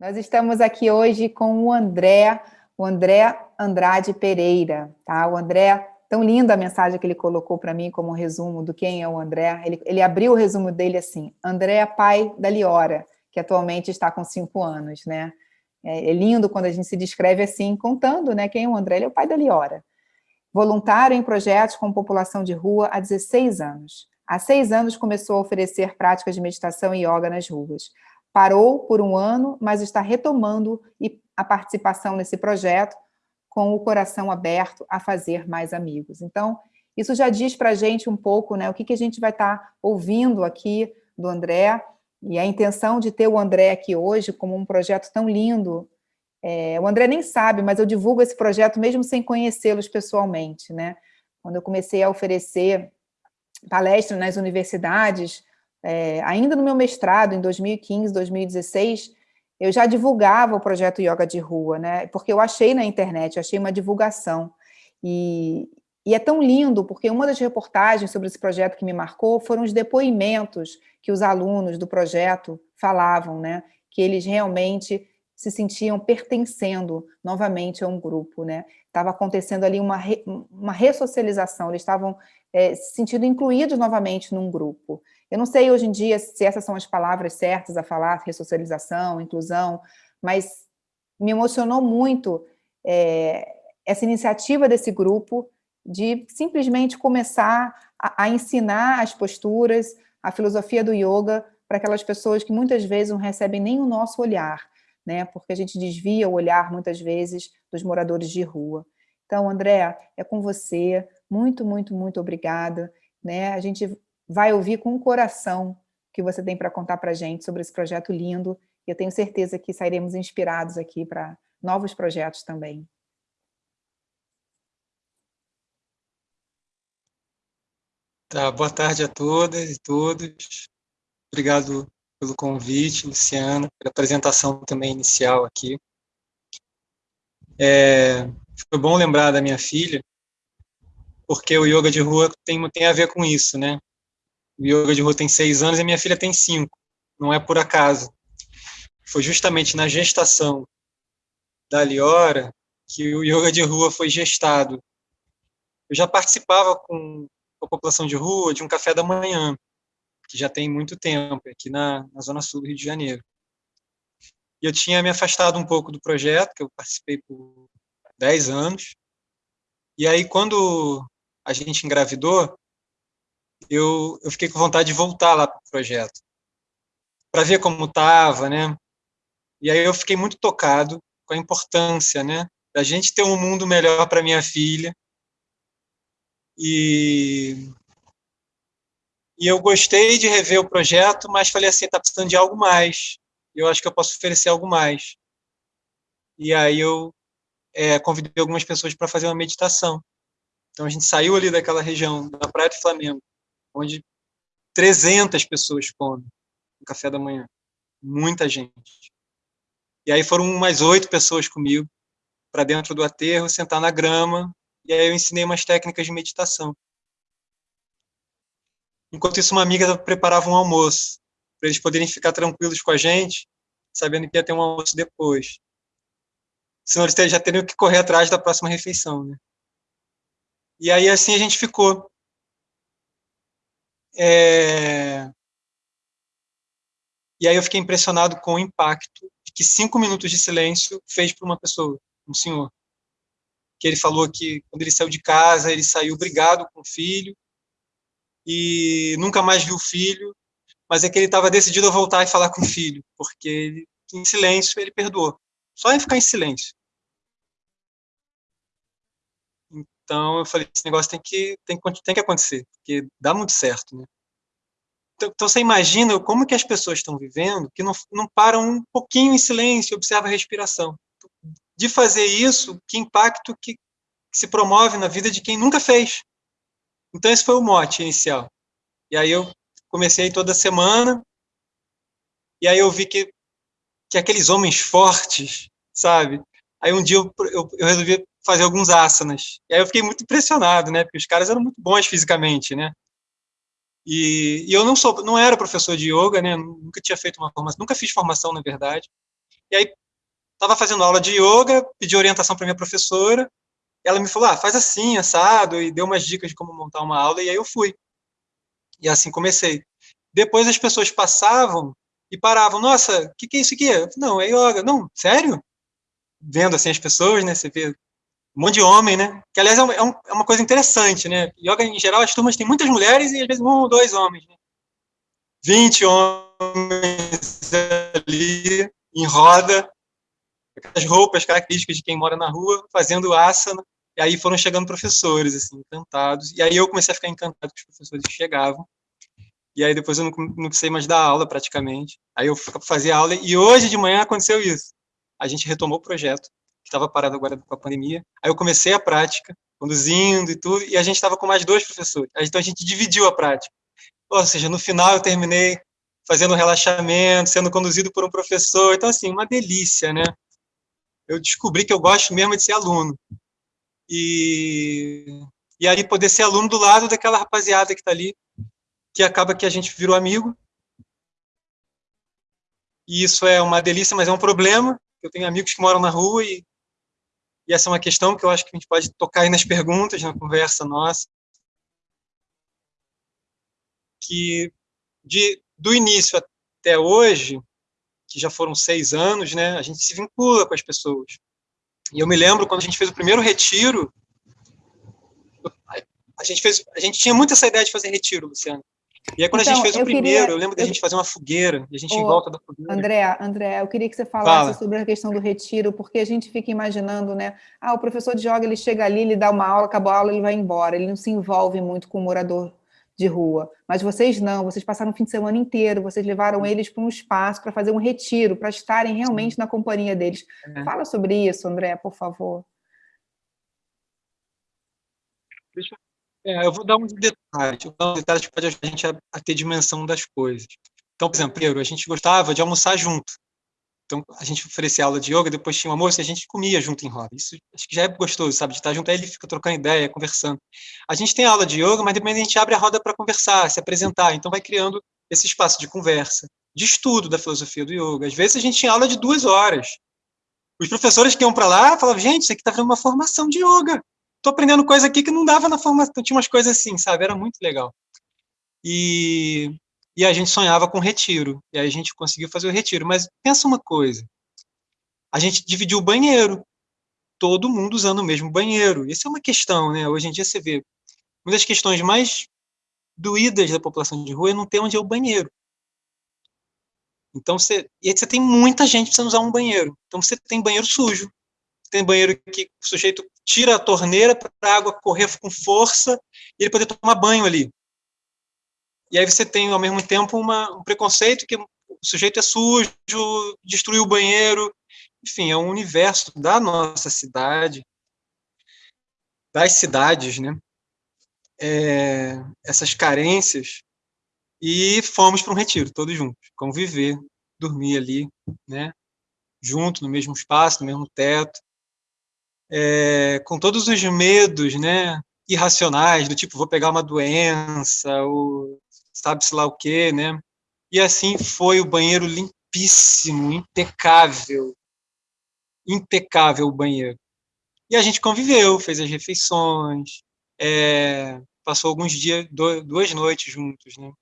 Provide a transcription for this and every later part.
Nós estamos aqui hoje com o André, o André Andrade Pereira, tá? O André, tão linda a mensagem que ele colocou para mim como resumo do quem é o André. Ele, ele abriu o resumo dele assim, André é pai da Liora, que atualmente está com cinco anos, né? É, é lindo quando a gente se descreve assim, contando né, quem é o André, ele é o pai da Liora. Voluntário em projetos com população de rua há 16 anos. Há seis anos começou a oferecer práticas de meditação e yoga nas ruas parou por um ano, mas está retomando a participação nesse projeto com o coração aberto a fazer mais amigos. Então, isso já diz para a gente um pouco né, o que, que a gente vai estar tá ouvindo aqui do André, e a intenção de ter o André aqui hoje como um projeto tão lindo. É, o André nem sabe, mas eu divulgo esse projeto mesmo sem conhecê-los pessoalmente. Né? Quando eu comecei a oferecer palestras nas universidades, é, ainda no meu mestrado, em 2015, 2016, eu já divulgava o projeto Yoga de Rua, né? porque eu achei na internet, achei uma divulgação. E, e é tão lindo, porque uma das reportagens sobre esse projeto que me marcou foram os depoimentos que os alunos do projeto falavam, né? que eles realmente se sentiam pertencendo novamente a um grupo. Né? Estava acontecendo ali uma, re, uma ressocialização, eles estavam é, se sentindo incluídos novamente num grupo. Eu não sei hoje em dia se essas são as palavras certas a falar, ressocialização, inclusão, mas me emocionou muito é, essa iniciativa desse grupo de simplesmente começar a, a ensinar as posturas, a filosofia do yoga para aquelas pessoas que muitas vezes não recebem nem o nosso olhar, né? porque a gente desvia o olhar, muitas vezes, dos moradores de rua. Então, André, é com você, muito, muito, muito obrigada. Né? A gente vai ouvir com o coração que você tem para contar para a gente sobre esse projeto lindo, e eu tenho certeza que sairemos inspirados aqui para novos projetos também. Tá, boa tarde a todas e todos. Obrigado pelo convite, Luciana, pela apresentação também inicial aqui. É, foi bom lembrar da minha filha, porque o yoga de rua tem, tem a ver com isso, né? O yoga de rua tem seis anos e minha filha tem cinco. Não é por acaso. Foi justamente na gestação da Liora que o yoga de rua foi gestado. Eu já participava com a população de rua de um café da manhã, que já tem muito tempo, aqui na, na Zona Sul do Rio de Janeiro. E eu tinha me afastado um pouco do projeto, que eu participei por 10 anos. E aí, quando a gente engravidou, eu, eu fiquei com vontade de voltar lá para o projeto, para ver como estava, né? E aí eu fiquei muito tocado com a importância, né, da gente ter um mundo melhor para minha filha. E e eu gostei de rever o projeto, mas falei assim, está precisando de algo mais. Eu acho que eu posso oferecer algo mais. E aí eu é, convidei algumas pessoas para fazer uma meditação. Então a gente saiu ali daquela região, da Praia do Flamengo, onde 300 pessoas comem no café da manhã. Muita gente. E aí foram umas oito pessoas comigo para dentro do aterro, sentar na grama, e aí eu ensinei umas técnicas de meditação. Enquanto isso, uma amiga preparava um almoço, para eles poderem ficar tranquilos com a gente, sabendo que ia ter um almoço depois. Senão eles já teriam que correr atrás da próxima refeição, né? E aí, assim, a gente ficou. É... E aí eu fiquei impressionado com o impacto que cinco minutos de silêncio fez para uma pessoa, um senhor. Que ele falou que quando ele saiu de casa, ele saiu brigado com o filho e nunca mais viu o filho, mas é que ele estava decidido a voltar e falar com o filho, porque ele, em silêncio ele perdoou. Só em ficar em silêncio. Então eu falei, esse negócio tem que, tem, tem que acontecer, porque dá muito certo, né? Então, então você imagina como que as pessoas estão vivendo que não, não param um pouquinho em silêncio observam a respiração. De fazer isso, que impacto que, que se promove na vida de quem nunca fez. Então esse foi o mote inicial. E aí eu comecei toda semana, e aí eu vi que, que aqueles homens fortes, sabe? Aí um dia eu, eu, eu resolvi fazer alguns asanas. E aí eu fiquei muito impressionado, né? Porque os caras eram muito bons fisicamente, né? E, e eu não sou, não era professor de yoga, né? Nunca tinha feito uma formação, nunca fiz formação, na verdade. E aí, estava fazendo aula de yoga, pedi orientação para minha professora, ela me falou, ah, faz assim, assado, e deu umas dicas de como montar uma aula, e aí eu fui. E assim comecei. Depois as pessoas passavam e paravam, nossa, o que, que é isso aqui? não, é yoga. Não, sério? Vendo assim as pessoas, né, você vê um monte de homem, né, que aliás é, um, é, é uma coisa interessante, né, yoga em geral as turmas têm muitas mulheres e às vezes um ou dois homens, né? 20 homens ali em roda, as roupas características de quem mora na rua, fazendo asana, e aí foram chegando professores, assim, encantados, e aí eu comecei a ficar encantado com os professores que chegavam, e aí depois eu não, não precisei mais dar aula praticamente, aí eu fazia aula, e hoje de manhã aconteceu isso, a gente retomou o projeto, que estava parado agora com a pandemia, aí eu comecei a prática, conduzindo e tudo, e a gente estava com mais dois professores, então a gente dividiu a prática, ou seja, no final eu terminei fazendo relaxamento, sendo conduzido por um professor, então assim, uma delícia, né? Eu descobri que eu gosto mesmo de ser aluno, e, e aí poder ser aluno do lado daquela rapaziada que está ali, que acaba que a gente virou amigo. E isso é uma delícia, mas é um problema. Eu tenho amigos que moram na rua e, e essa é uma questão que eu acho que a gente pode tocar aí nas perguntas, na conversa nossa. Que de, do início até hoje, que já foram seis anos, né, a gente se vincula com as pessoas. E eu me lembro quando a gente fez o primeiro retiro, a gente fez, a gente tinha muito essa ideia de fazer retiro, Luciano. E aí quando então, a gente então, fez o primeiro, queria, eu lembro da gente fazer uma fogueira, e a gente em volta da fogueira. André, André, eu queria que você falasse Fala. sobre a questão do retiro, porque a gente fica imaginando, né? Ah, o professor de yoga, ele chega ali, ele dá uma aula, acabou a aula, ele vai embora, ele não se envolve muito com o morador de rua. Mas vocês não, vocês passaram o fim de semana inteiro, vocês levaram eles para um espaço para fazer um retiro, para estarem realmente na companhia deles. É. Fala sobre isso, André, por favor. Deixa, é, eu vou dar uns detalhes, eu vou dar uns detalhes que pode ajudar a gente a, a ter dimensão das coisas. Então, por exemplo, a gente gostava de almoçar junto. Então, a gente oferecia aula de yoga, depois tinha um almoço e a gente comia junto em roda. Isso acho que já é gostoso, sabe? De estar junto, aí ele fica trocando ideia, conversando. A gente tem aula de yoga, mas depois a gente abre a roda para conversar, se apresentar. Então, vai criando esse espaço de conversa, de estudo da filosofia do yoga. Às vezes, a gente tinha aula de duas horas. Os professores que iam para lá falavam, gente, isso aqui está fazendo uma formação de yoga. Estou aprendendo coisa aqui que não dava na formação. Tinha umas coisas assim, sabe? Era muito legal. E e a gente sonhava com retiro, e aí a gente conseguiu fazer o retiro. Mas pensa uma coisa, a gente dividiu o banheiro, todo mundo usando o mesmo banheiro. Isso é uma questão, né? Hoje em dia você vê, uma das questões mais doídas da população de rua é não ter onde é o banheiro. Então você, e aí você tem muita gente precisando usar um banheiro. Então você tem banheiro sujo, tem banheiro que o sujeito tira a torneira para a água correr com força e ele poder tomar banho ali. E aí você tem, ao mesmo tempo, uma, um preconceito que o sujeito é sujo, destruiu o banheiro, enfim, é um universo da nossa cidade, das cidades, né? É, essas carências, e fomos para um retiro, todos juntos, conviver, dormir ali, né? Junto, no mesmo espaço, no mesmo teto, é, com todos os medos, né? Irracionais, do tipo, vou pegar uma doença, ou sabe-se lá o quê, né? E assim foi o banheiro limpíssimo, impecável, impecável o banheiro. E a gente conviveu, fez as refeições, é, passou alguns dias, duas noites juntos, né?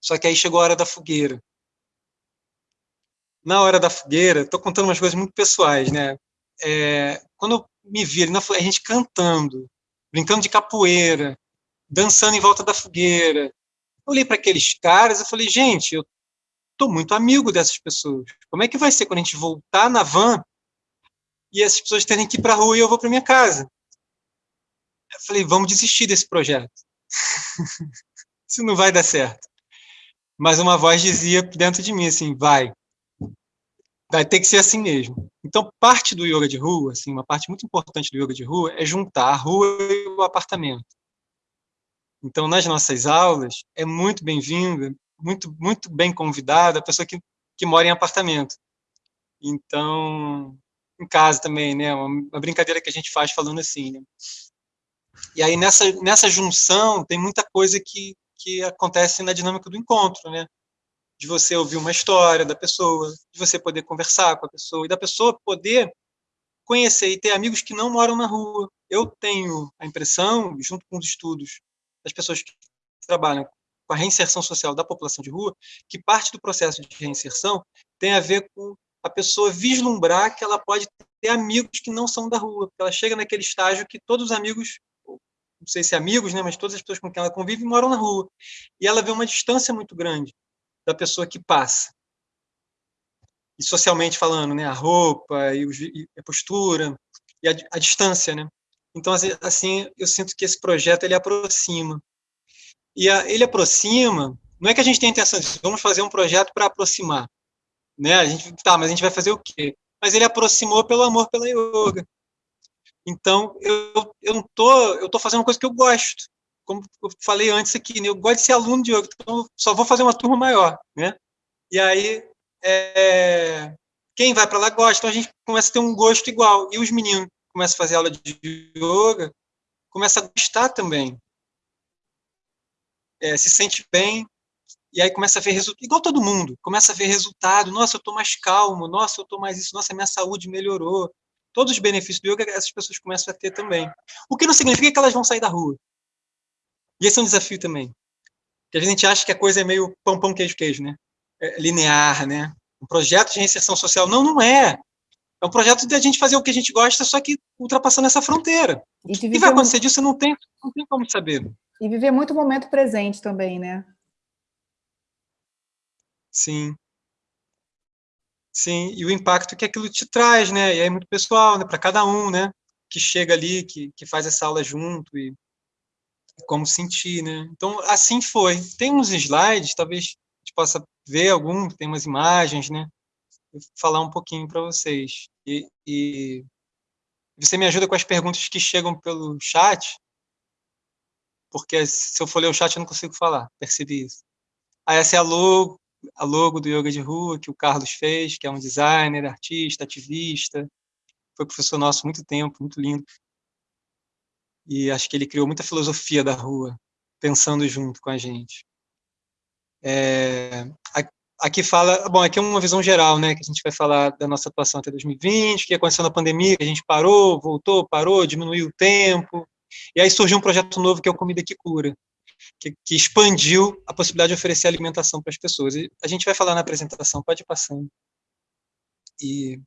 Só que aí chegou a hora da fogueira. Na hora da fogueira, estou contando umas coisas muito pessoais, né? É, quando eu me vi ali, a gente cantando, brincando de capoeira, dançando em volta da fogueira, olhei para aqueles caras e falei, gente, eu estou muito amigo dessas pessoas. Como é que vai ser quando a gente voltar na van e essas pessoas terem que ir para a rua e eu vou para minha casa? Eu falei, vamos desistir desse projeto. Isso não vai dar certo. Mas uma voz dizia dentro de mim assim, vai. Vai ter que ser assim mesmo. Então, parte do yoga de rua, assim, uma parte muito importante do yoga de rua é juntar a rua e o apartamento. Então, nas nossas aulas, é muito bem-vinda, muito, muito bem convidada a pessoa que, que mora em apartamento. Então, em casa também, né? Uma, brincadeira que a gente faz falando assim, né? E aí, nessa, nessa junção, tem muita coisa que, que acontece na dinâmica do encontro, né? de você ouvir uma história da pessoa, de você poder conversar com a pessoa, e da pessoa poder conhecer e ter amigos que não moram na rua. Eu tenho a impressão, junto com os estudos das pessoas que trabalham com a reinserção social da população de rua, que parte do processo de reinserção tem a ver com a pessoa vislumbrar que ela pode ter amigos que não são da rua, ela chega naquele estágio que todos os amigos, não sei se amigos, né, mas todas as pessoas com quem ela convive moram na rua, e ela vê uma distância muito grande da pessoa que passa. E socialmente falando, né, a roupa e a postura e a, a distância, né? Então, assim, assim, eu sinto que esse projeto ele aproxima. E a, ele aproxima, não é que a gente tenha intenção de vamos fazer um projeto para aproximar, né? A gente tá, mas a gente vai fazer o quê? Mas ele aproximou pelo amor pela yoga. Então, eu eu não tô, eu tô fazendo uma coisa que eu gosto. Como eu falei antes aqui, né? eu gosto de ser aluno de yoga, então só vou fazer uma turma maior, né? E aí é, quem vai para lá gosta, então a gente começa a ter um gosto igual. E os meninos começam a fazer aula de yoga, começa a gostar também. É, se sente bem, e aí começa a ver resultado, igual todo mundo, começa a ver resultado, nossa, eu estou mais calmo, nossa, eu estou mais isso, nossa, minha saúde melhorou. Todos os benefícios do yoga, essas pessoas começam a ter também. O que não significa que elas vão sair da rua. E esse é um desafio também. Porque a gente acha que a coisa é meio pão, pão, queijo, queijo, né? É linear, né? Um projeto de reinserção social. Não, não é. É um projeto de a gente fazer o que a gente gosta, só que ultrapassando essa fronteira. E o que vai acontecer disso, não tem, não tem como saber. E viver muito o momento presente também, né? Sim. Sim, e o impacto que aquilo te traz, né? E é muito pessoal, né? Para cada um, né? Que chega ali, que, que faz essa aula junto e como sentir, né? Então, assim foi. Tem uns slides, talvez a gente possa ver algum, tem umas imagens, né? Falar um pouquinho para vocês. E, e você me ajuda com as perguntas que chegam pelo chat, porque se eu for ler o chat eu não consigo falar, percebi isso. Ah, essa é a logo, a logo do Yoga de Rua, que o Carlos fez, que é um designer, artista, ativista, foi professor nosso há muito tempo, muito lindo. E acho que ele criou muita filosofia da rua, pensando junto com a gente. É, aqui fala, bom, aqui é uma visão geral, né, que a gente vai falar da nossa atuação até 2020, que aconteceu na pandemia, a gente parou, voltou, parou, diminuiu o tempo, e aí surgiu um projeto novo que é o Comida que Cura, que, que expandiu a possibilidade de oferecer alimentação para as pessoas. E a gente vai falar na apresentação, pode ir passando. E,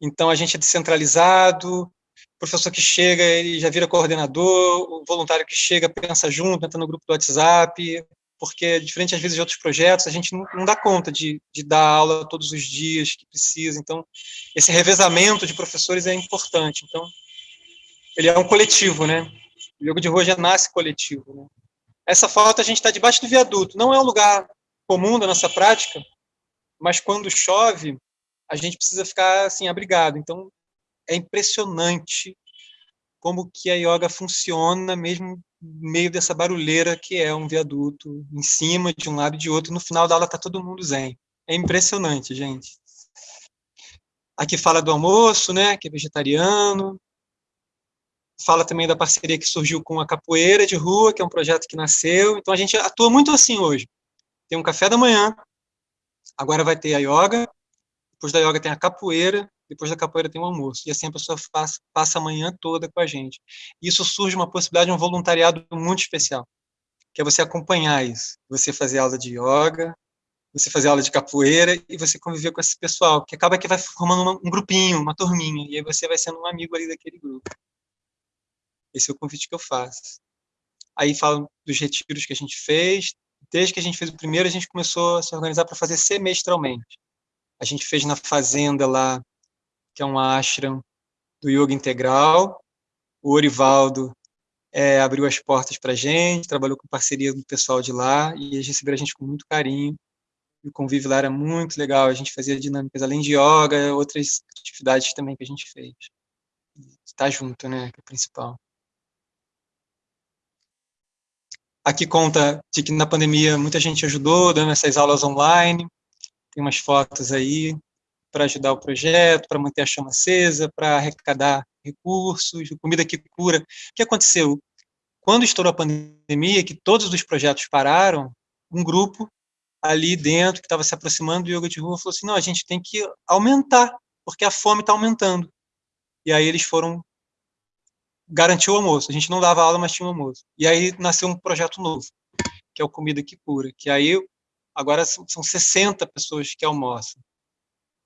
então, a gente é descentralizado, o professor que chega, ele já vira coordenador, o voluntário que chega pensa junto, entra no grupo do WhatsApp, porque, diferente às vezes de outros projetos, a gente não, dá conta de, de, dar aula todos os dias que precisa, então, esse revezamento de professores é importante, então, ele é um coletivo, né, o yoga de rua já nasce coletivo. Né? Essa foto a gente está debaixo do viaduto. Não é um lugar comum da nossa prática, mas quando chove, a gente precisa ficar assim abrigado. Então, é impressionante como que a yoga funciona mesmo no meio dessa barulheira que é um viaduto, em cima de um lado e de outro, no final da aula está todo mundo zen. É impressionante, gente. Aqui fala do almoço, né, que é vegetariano, fala também da parceria que surgiu com a Capoeira de Rua, que é um projeto que nasceu. Então, a gente atua muito assim hoje. Tem um café da manhã, agora vai ter a yoga, depois da yoga tem a capoeira, depois da capoeira tem o almoço. E assim a pessoa faz, passa a manhã toda com a gente. E isso surge uma possibilidade de um voluntariado muito especial, que é você acompanhar isso. Você fazer aula de yoga, você fazer aula de capoeira e você conviver com esse pessoal, que acaba que vai formando um grupinho, uma turminha, e aí você vai sendo um amigo ali daquele grupo. Esse é o convite que eu faço. Aí falam dos retiros que a gente fez. Desde que a gente fez o primeiro, a gente começou a se organizar para fazer semestralmente. A gente fez na fazenda lá, que é um ashram do yoga integral. O Orivaldo é, abriu as portas para a gente, trabalhou com parceria do pessoal de lá, e eles receberam a gente com muito carinho. E o convívio lá era muito legal, a gente fazia dinâmicas além de yoga, outras atividades também que a gente fez. Estar junto, né, que é o principal. Aqui conta de que na pandemia muita gente ajudou, dando essas aulas online. Tem umas fotos aí para ajudar o projeto, para manter a chama acesa, para arrecadar recursos, comida que cura. O que aconteceu? Quando estourou a pandemia, que todos os projetos pararam, um grupo ali dentro, que estava se aproximando do yoga de rua, falou assim, não, a gente tem que aumentar, porque a fome está aumentando. E aí eles foram garantir o almoço. A gente não dava aula, mas tinha um almoço. E aí nasceu um projeto novo, que é o Comida que Cura, que aí agora são 60 pessoas que almoçam.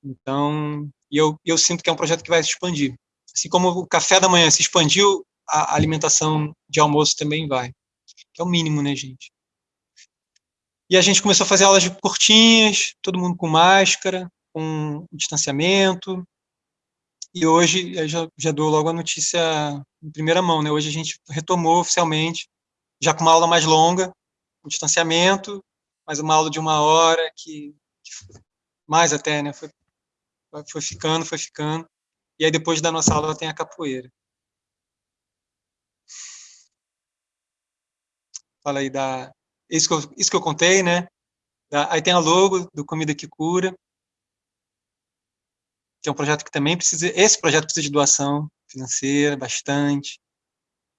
Então, eu, eu sinto que é um projeto que vai se expandir. Assim como o café da manhã se expandiu, a alimentação de almoço também vai. Que é o mínimo, né, gente? E a gente começou a fazer aulas curtinhas, todo mundo com máscara, com distanciamento. E hoje, já, já dou logo a notícia em primeira mão, né? Hoje a gente retomou oficialmente, já com uma aula mais longa, com distanciamento, mas uma aula de uma hora, que, que mais até, né? Foi, foi ficando, foi ficando. E aí depois da nossa aula tem a capoeira. Fala aí da, isso que eu, isso que eu contei, né? Aí tem a logo do Comida que Cura, que é um projeto que também precisa, esse projeto precisa de doação financeira, bastante.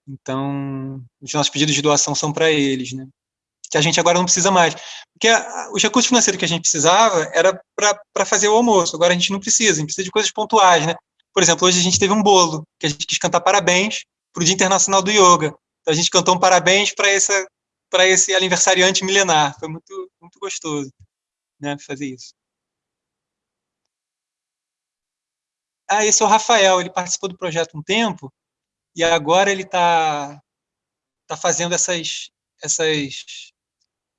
Então, os nossos pedidos de doação são para eles, né? Que a gente agora não precisa mais. Porque a, os recursos financeiros que a gente precisava era para fazer o almoço, agora a gente não precisa, a gente precisa de coisas pontuais, né? Por exemplo, hoje a gente teve um bolo, que a gente quis cantar parabéns para o Dia Internacional do Yoga. Então a gente cantou um parabéns para essa para esse aniversariante milenar. Foi muito, muito gostoso né, fazer isso. Ah, esse é o Rafael, ele participou do projeto um tempo, e agora ele está tá fazendo essas, essas...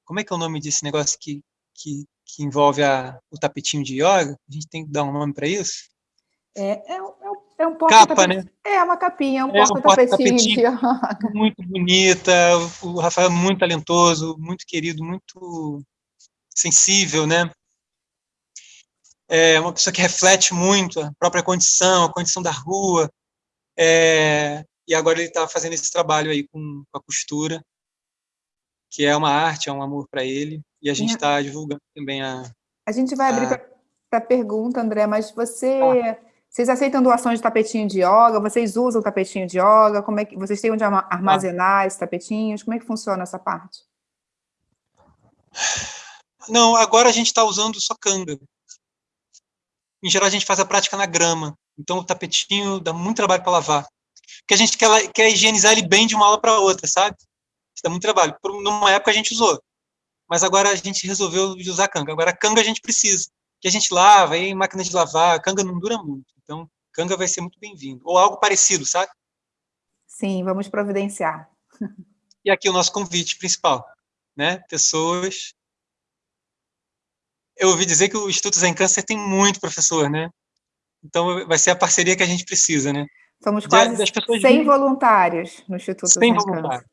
Como é que é o nome desse negócio que, que, que envolve a, o tapetinho de yoga? A gente tem que dar um nome para isso? É, é, é é um porta Capa, né? É, uma capinha, um é porta-tapetinho. Um porta muito bonita, o Rafael é muito talentoso, muito querido, muito sensível, né? É uma pessoa que reflete muito a própria condição, a condição da rua, é, e agora ele está fazendo esse trabalho aí com, com, a costura, que é uma arte, é um amor para ele, e a gente está divulgando também a... A gente vai abrir para pergunta, André, mas você... Ah vocês aceitam doações de tapetinho de yoga? Vocês usam tapetinho de yoga? Como é que vocês têm onde armazenar esses tapetinhos? Como é que funciona essa parte? Não, agora a gente está usando só canga. Em geral, a gente faz a prática na grama. Então, o tapetinho dá muito trabalho para lavar. Porque a gente quer, quer higienizar ele bem de uma aula para outra, sabe? Isso dá muito trabalho. Por numa época a gente usou. Mas agora a gente resolveu usar canga. Agora, canga a gente precisa que a gente lava, aí máquina de lavar, canga não dura muito. Então, canga vai ser muito bem-vindo. Ou algo parecido, sabe? Sim, vamos providenciar. E aqui o nosso convite principal, né? Pessoas... Eu ouvi dizer que o Instituto Zen Câncer tem muito professor, né? Então, vai ser a parceria que a gente precisa, né? Somos quase de, 100 voluntários no Instituto 100 Zen voluntários.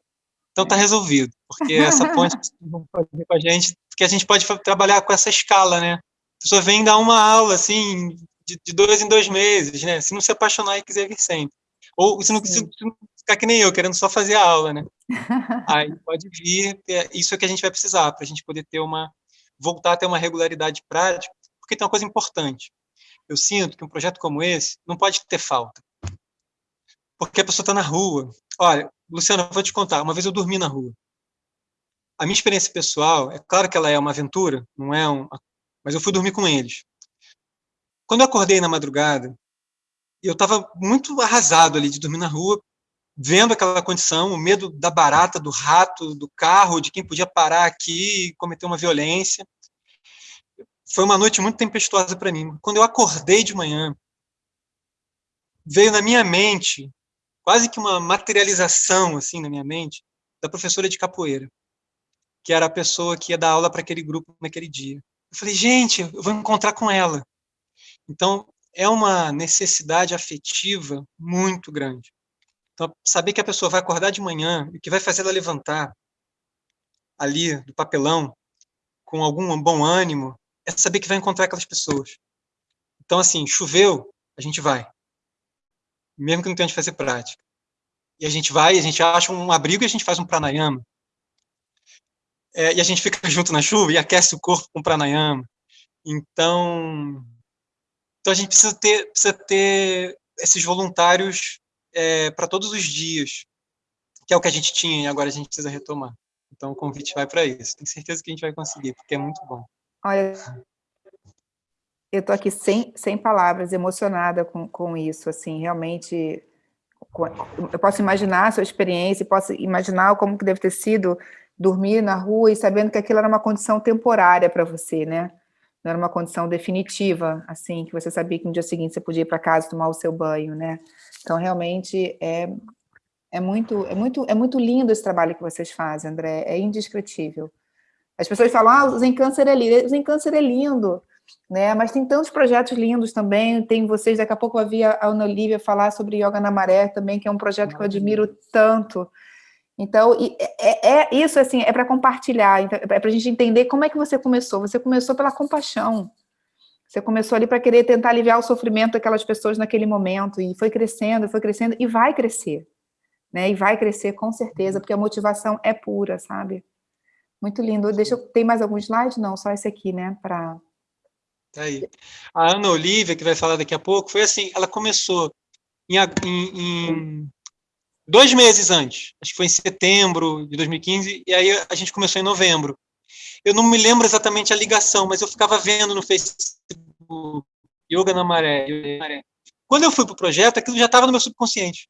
Então está resolvido, porque essa ponte vão fazer com a gente, porque a gente pode trabalhar com essa escala, né? pessoa vem dar uma aula, assim, de, de, dois em dois meses, né? Se não se apaixonar e quiser vir sempre. Ou se não, se, se não ficar que nem eu, querendo só fazer a aula, né? Aí pode vir, é, isso é que a gente vai precisar, para a gente poder ter uma, voltar a ter uma regularidade prática, porque tem uma coisa importante. Eu sinto que um projeto como esse não pode ter falta. Porque a pessoa está na rua. Olha, Luciana, eu vou te contar, uma vez eu dormi na rua. A minha experiência pessoal, é claro que ela é uma aventura, não é um, mas eu fui dormir com eles. Quando eu acordei na madrugada, eu estava muito arrasado ali de dormir na rua, vendo aquela condição, o medo da barata, do rato, do carro, de quem podia parar aqui e cometer uma violência. Foi uma noite muito tempestuosa para mim. Quando eu acordei de manhã, veio na minha mente, quase que uma materialização assim na minha mente, da professora de capoeira, que era a pessoa que ia dar aula para aquele grupo naquele dia. Eu falei, gente, eu vou encontrar com ela. Então, é uma necessidade afetiva muito grande. Então, saber que a pessoa vai acordar de manhã e que vai fazer ela levantar ali do papelão com algum bom ânimo, é saber que vai encontrar aquelas pessoas. Então, assim, choveu, a gente vai. Mesmo que não tenha de fazer prática. E a gente vai, a gente acha um abrigo e a gente faz um pranayama é, e a gente fica junto na chuva e aquece o corpo com pranayama. Então, então a gente precisa ter, precisa ter esses voluntários é, para todos os dias, que é o que a gente tinha e agora a gente precisa retomar. Então, o convite vai para isso. Tenho certeza que a gente vai conseguir, porque é muito bom. Olha, eu estou aqui sem, sem palavras, emocionada com, com isso, assim, realmente, eu posso imaginar a sua experiência, posso imaginar como que deve ter sido dormir na rua e sabendo que aquilo era uma condição temporária para você, né? Não era uma condição definitiva, assim, que você sabia que no dia seguinte você podia ir para casa tomar o seu banho, né? Então, realmente, é, é, muito, é, muito, é muito lindo esse trabalho que vocês fazem, André, é indescritível. As pessoas falam, ah, o Zen Câncer é lindo, o Zen Câncer é lindo, né? Mas tem tantos projetos lindos também, tem vocês, daqui a pouco eu vi a Ana Olivia falar sobre Yoga na Maré também, que é um projeto que eu admiro tanto. Então, é, é, é isso assim, é para compartilhar, então, é para a gente entender como é que você começou. Você começou pela compaixão. Você começou ali para querer tentar aliviar o sofrimento daquelas pessoas naquele momento, e foi crescendo, foi crescendo, e vai crescer. Né? E vai crescer com certeza, porque a motivação é pura, sabe? Muito lindo. Deixa eu, tem mais algum slide? Não, só esse aqui, né? Para Tá aí. A Ana Olivia, que vai falar daqui a pouco, foi assim, ela começou em, em, em, dois meses antes, acho que foi em setembro de 2015, e aí a gente começou em novembro. Eu não me lembro exatamente a ligação, mas eu ficava vendo no Facebook, Yoga na Maré. Quando eu fui para o projeto, aquilo já estava no meu subconsciente.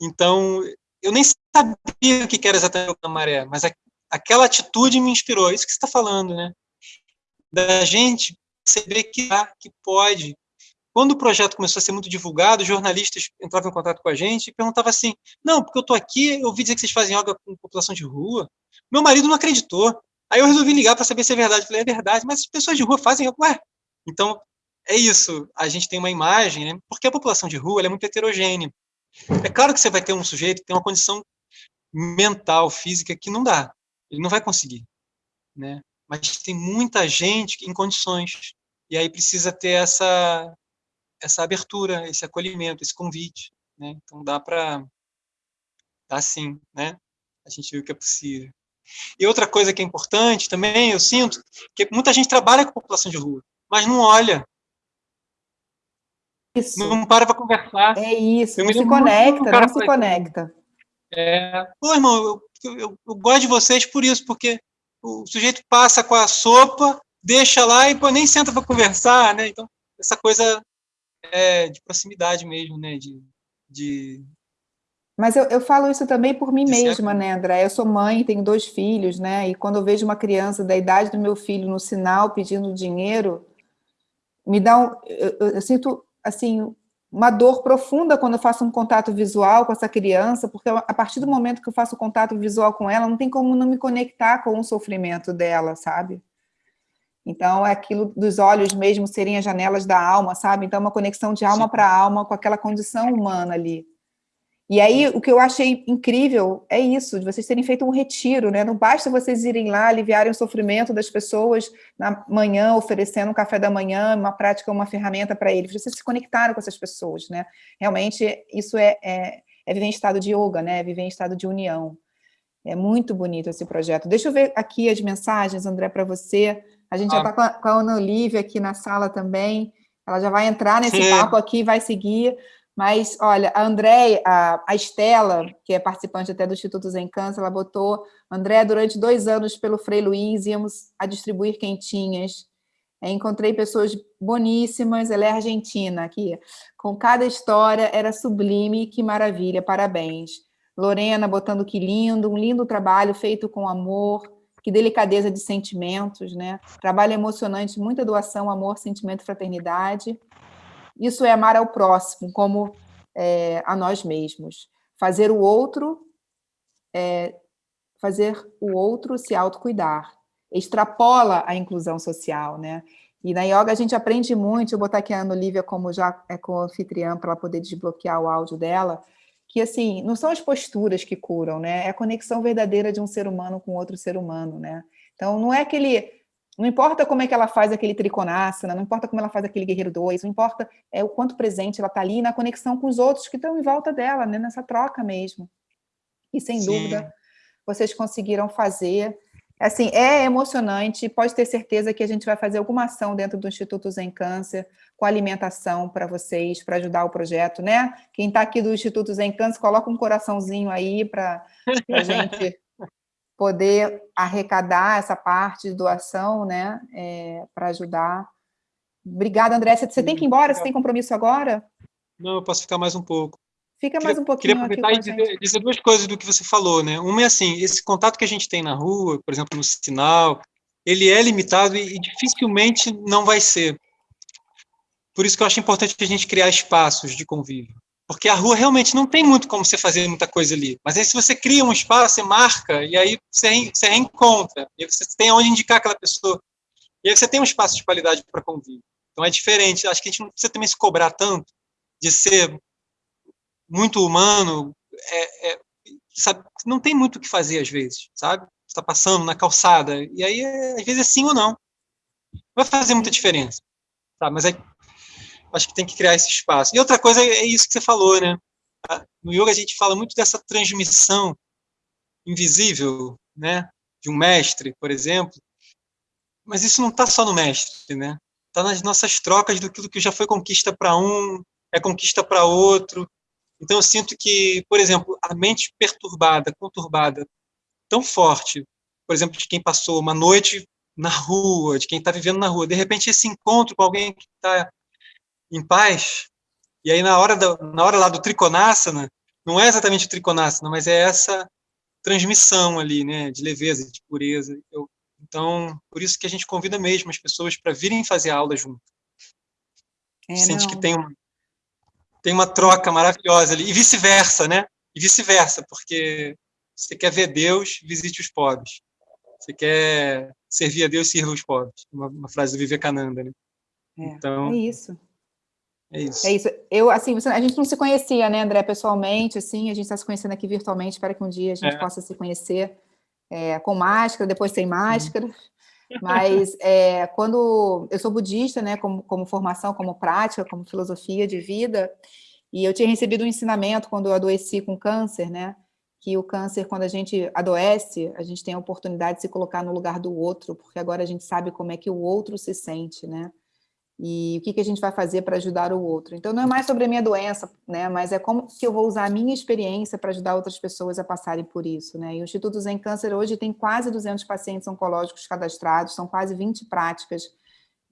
Então, eu nem sabia o que era exatamente Yoga na Maré, mas a, aquela atitude me inspirou. É isso que você está falando, né? Da gente perceber que, que pode. Quando o projeto começou a ser muito divulgado, jornalistas entravam em contato com a gente e perguntavam assim, não, porque eu estou aqui, eu ouvi dizer que vocês fazem yoga com população de rua. Meu marido não acreditou. Aí eu resolvi ligar para saber se é verdade. Eu falei, é verdade, mas as pessoas de rua fazem yoga. Ué, então é isso. A gente tem uma imagem, né? porque a população de rua é muito heterogênea. É claro que você vai ter um sujeito que tem uma condição mental, física, que não dá. Ele não vai conseguir. Né? Mas tem muita gente em condições. E aí precisa ter essa, essa abertura, esse acolhimento, esse convite. Né? Então dá para... Dá sim, né? A gente viu que é possível. E outra coisa que é importante também, eu sinto, que muita gente trabalha com população de rua, mas não olha. Isso. Não para para conversar. É isso, não se conecta, não se conecta. É, pô, irmão, eu, eu, eu, gosto de vocês por isso, porque o sujeito passa com a sopa, deixa lá e pô, nem senta para conversar, né? Então, essa coisa é, de proximidade mesmo, né? De, de... Mas eu, eu falo isso também por mim mesma, né, André? Eu sou mãe, tenho dois filhos, né? E quando eu vejo uma criança da idade do meu filho no sinal pedindo dinheiro, me dá um... eu, eu, eu sinto, assim, uma dor profunda quando eu faço um contato visual com essa criança, porque a partir do momento que eu faço contato visual com ela, não tem como não me conectar com o sofrimento dela, sabe? Então, é aquilo dos olhos mesmo serem as janelas da alma, sabe? Então, é uma conexão de alma para alma com aquela condição humana ali. E aí, o que eu achei incrível é isso, de vocês terem feito um retiro, né? Não basta vocês irem lá, aliviarem o sofrimento das pessoas na manhã, oferecendo um café da manhã, uma prática, uma ferramenta para eles. Vocês se conectaram com essas pessoas, né? Realmente, isso é, é, é viver em estado de yoga, né? É viver em estado de união. É muito bonito esse projeto. Deixa eu ver aqui as mensagens, André, para você. A gente ah. já está com, com, a Ana Olivia aqui na sala também. Ela já vai entrar nesse Sim. papo aqui, vai seguir. Mas, olha, a André, a, a Estela, que é participante até do Instituto Zen Câncer, ela botou, André, durante dois anos pelo Frei Luiz, íamos a distribuir quentinhas. É, encontrei pessoas boníssimas, ela é argentina aqui. Com cada história, era sublime, que maravilha, parabéns. Lorena botando que lindo, um lindo trabalho feito com amor, que delicadeza de sentimentos, né? Trabalho emocionante, muita doação, amor, sentimento, fraternidade. Isso é amar ao próximo, como é, a nós mesmos. Fazer o outro, é, fazer o outro se autocuidar. Extrapola a inclusão social, né? E na yoga a gente aprende muito, eu vou botar aqui a Ana Olivia como já é co-anfitriã para ela poder desbloquear o áudio dela, que assim, não são as posturas que curam, né? É a conexão verdadeira de um ser humano com outro ser humano, né? Então não é aquele não importa como é que ela faz aquele triconasana, não importa como ela faz aquele guerreiro 2, não importa é, o quanto presente ela está ali na conexão com os outros que estão em volta dela, né, nessa troca mesmo. E sem Sim. dúvida, vocês conseguiram fazer. Assim, é emocionante, pode ter certeza que a gente vai fazer alguma ação dentro do Instituto Zen Câncer, com alimentação para vocês, para ajudar o projeto, né? Quem está aqui do Instituto Zen Câncer, coloca um coraçãozinho aí para a gente poder arrecadar essa parte de doação, né, é, para ajudar. Obrigada, André. Você, tem que ir embora? Você tem compromisso agora? Não, eu posso ficar mais um pouco. Fica mais um pouquinho Queria aproveitar e dizer, dizer, duas coisas do que você falou, né? Uma é assim, esse contato que a gente tem na rua, por exemplo, no sinal, ele é limitado e, e dificilmente não vai ser. Por isso que eu acho importante a gente criar espaços de convívio. Porque a rua realmente não tem muito como você fazer muita coisa ali. Mas aí se você cria um espaço, você marca, e aí você, você reencontra, e você tem onde indicar aquela pessoa. E aí você tem um espaço de qualidade para convívio. Então é diferente. Acho que a gente não precisa também se cobrar tanto de ser muito humano. É, é, sabe, não tem muito o que fazer às vezes, sabe? Está passando na calçada, e aí é, às vezes é sim ou não. Vai fazer muita diferença. Tá? Mas aí acho que tem que criar esse espaço. E outra coisa é isso que você falou, né? No yoga a gente fala muito dessa transmissão invisível, né? De um mestre, por exemplo. Mas isso não está só no mestre, né? Está nas nossas trocas do que já foi conquista para um, é conquista para outro. Então eu sinto que, por exemplo, a mente perturbada, conturbada, tão forte, por exemplo, de quem passou uma noite na rua, de quem está vivendo na rua, de repente esse encontro com alguém que está em paz. E aí, na hora, da, na hora lá do triconasana, não é exatamente o triconasana, mas é essa transmissão ali, né, de leveza, de pureza. Eu, então, por isso que a gente convida mesmo as pessoas para virem fazer aula junto. É, Sente não. que tem uma, tem uma troca maravilhosa ali, e vice-versa, né? E vice-versa, porque você quer ver Deus, visite os pobres. Você quer servir a Deus, sirva os pobres. Uma, uma frase do Vivekananda, né? É, então, é isso. É isso. É isso. Eu, assim, a gente não se conhecia, né, André, pessoalmente, assim, a gente está se conhecendo aqui virtualmente, espero que um dia a gente é. possa se conhecer é, com máscara, depois sem máscara. Mas é, quando eu sou budista, né, como, como formação, como prática, como filosofia de vida, e eu tinha recebido um ensinamento quando eu adoeci com câncer, né, que o câncer, quando a gente adoece, a gente tem a oportunidade de se colocar no lugar do outro, porque agora a gente sabe como é que o outro se sente, né? E o que, que a gente vai fazer para ajudar o outro. Então, não é mais sobre a minha doença, né, mas é como que eu vou usar a minha experiência para ajudar outras pessoas a passarem por isso. Né? E o Instituto Zen Câncer hoje tem quase 200 pacientes oncológicos cadastrados, são quase 20 práticas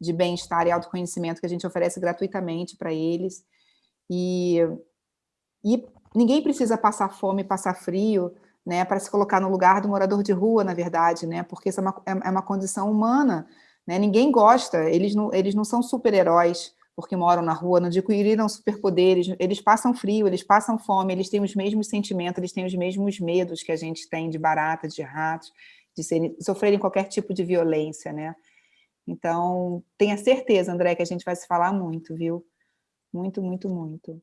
de bem-estar e autoconhecimento que a gente oferece gratuitamente para eles. E, e ninguém precisa passar fome, passar frio, né, para se colocar no lugar do morador de rua, na verdade, né, porque isso é uma, é, é uma condição humana, né? Ninguém gosta, eles não, eles não são super-heróis porque moram na rua, não adquiriram superpoderes, eles passam frio, eles passam fome, eles têm os mesmos sentimentos, eles têm os mesmos medos que a gente tem de barata, de ratos, de serem, sofrerem qualquer tipo de violência, né? Então, tenha certeza, André, que a gente vai se falar muito, viu? Muito, muito, muito.